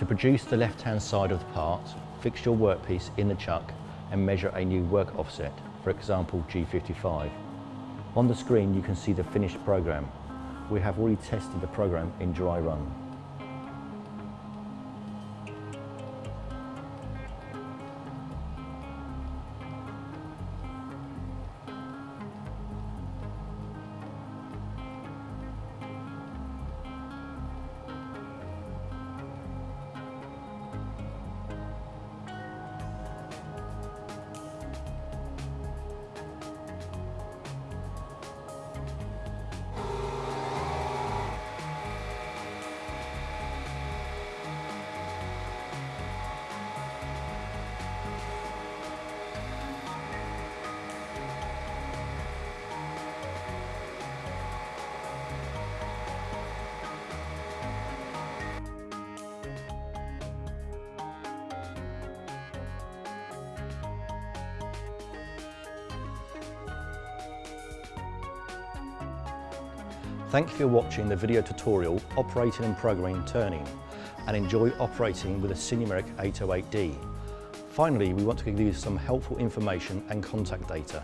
To produce the left-hand side of the part, fix your workpiece in the chuck and measure a new work offset, for example G55. On the screen you can see the finished program. We have already tested the program in dry run. Thank you for watching the video tutorial operating and programming turning and enjoy operating with a Sinumerik 808D. Finally, we want to give you some helpful information and contact data.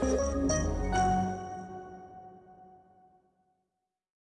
Thank you.